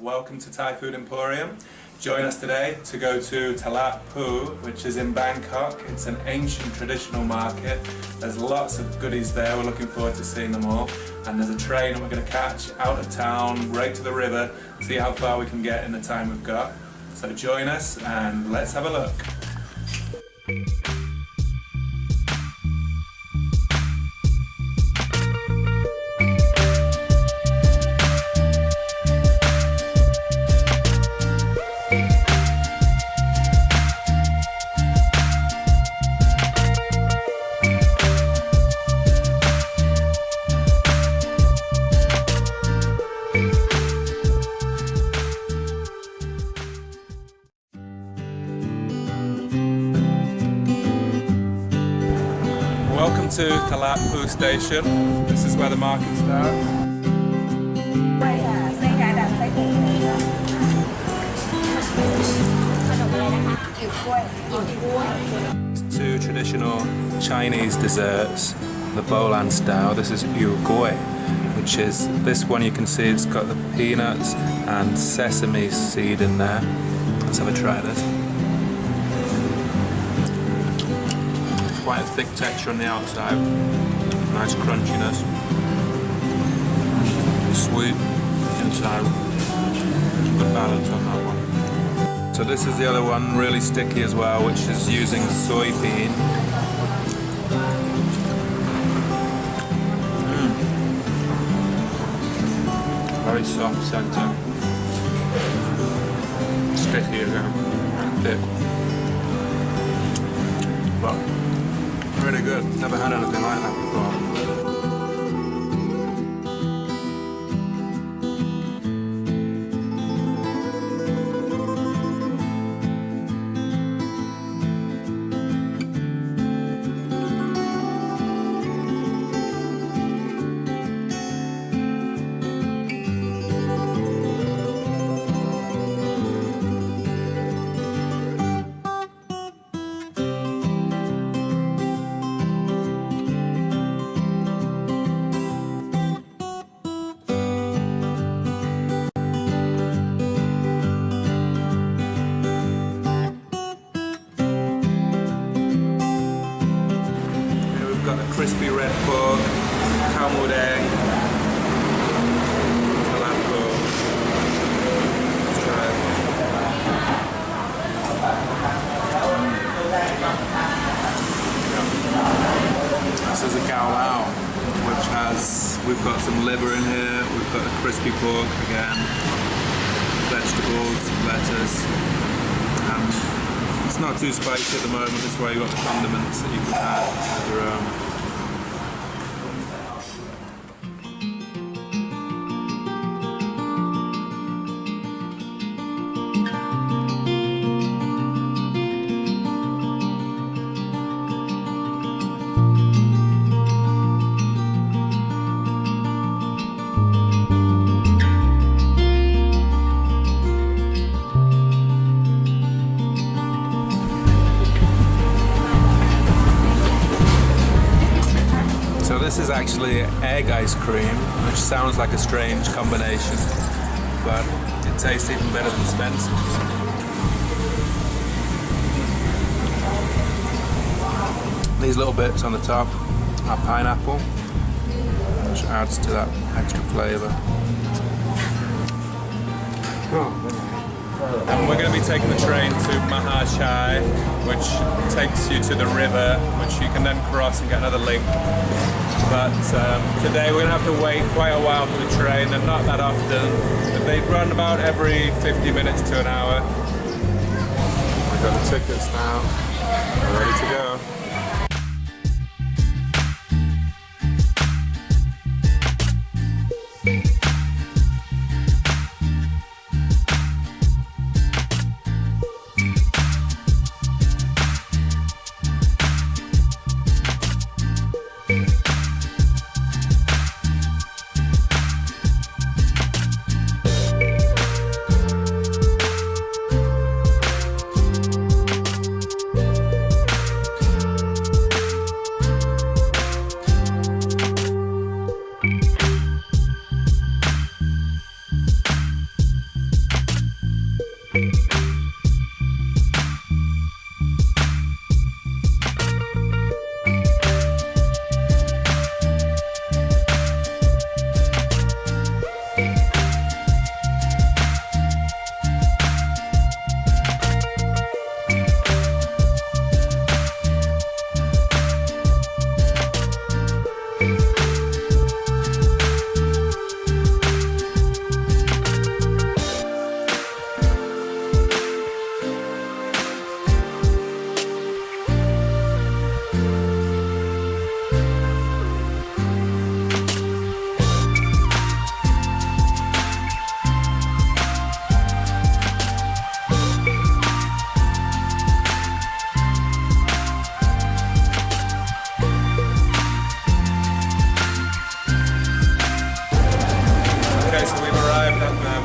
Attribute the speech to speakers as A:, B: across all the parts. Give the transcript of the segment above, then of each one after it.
A: welcome to Thai Food Emporium. Join us today to go to Talat Phlu, which is in Bangkok. It's an ancient traditional market. There's lots of goodies there, we're looking forward to seeing them all. And there's a train we're going to catch out of town, right to the river, see how far we can get in the time we've got. So join us and let's have a look. Talat station. This is where the market starts. It's two traditional Chinese desserts, the Bolan style. This is yu gui, which is this one you can see it's got the peanuts and sesame seed in there. Let's have a try this. Quite a thick texture on the outside, nice crunchiness, sweet inside, good balance on that one. So this is the other one, really sticky as well, which is using soybean. Mm. Very soft centre. Sticky again, thick. Really good. Never had anything like that before. This is a gao lao, which has, we've got some liver in here, we've got a crispy pork again, vegetables, lettuce, and it's not too spicy at the moment, this way you've got the condiments that you can add of your own. Actually egg ice cream, which sounds like a strange combination, but it tastes even better than Spencer's. These little bits on the top are pineapple, which adds to that extra flavour. Oh, And we're going to be taking the train to Mahachai, which takes you to the river, which you can then cross and get another link. But um, today we're going to have to wait quite a while for the train, and not that often. But they run about every 50 minutes to an hour. We've got the tickets now. We're ready to go.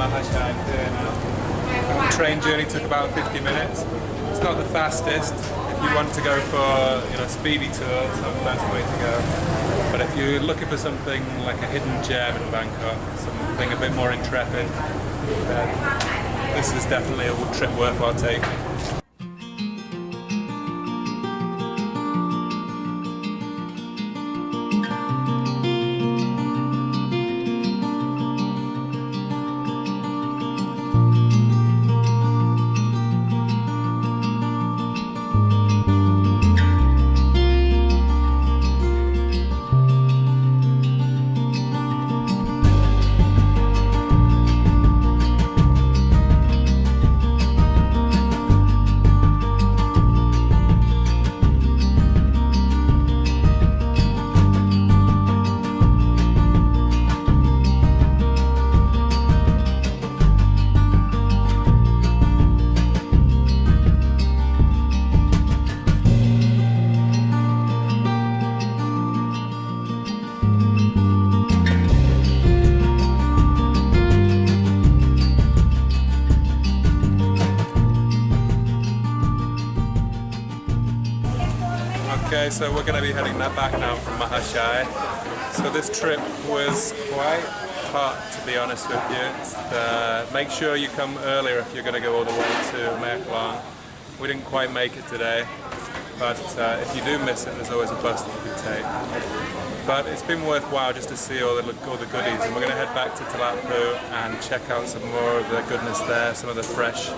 A: Now. The uh, train journey took about 50 minutes. It's not the fastest. If you want to go for you know speedy tour, not the best way to go. But if you're looking for something like a hidden gem in Bangkok, something a bit more intrepid, then this is definitely a trip worthwhile taking. So we're going to be heading that back now from Mahachai. So this trip was quite hot, to be honest with you. Make sure you come earlier if you're going to go all the way to Mae Klong. We didn't quite make it today, but uh, if you do miss it, there's always a bus that you can take. But it's been worthwhile just to see all the, all the goodies, and we're going to head back to Talat Phlu and check out some more of the goodness there, some of the fresh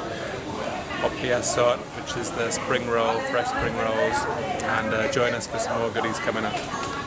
A: Opiasot, which is the spring roll, fresh spring rolls, and uh, join us for some more goodies coming up.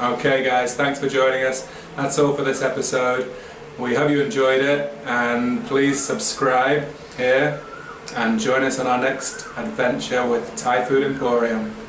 A: Okay guys, thanks for joining us. That's all for this episode. We hope you enjoyed it and please subscribe here and join us on our next adventure with Thai Food Emporium.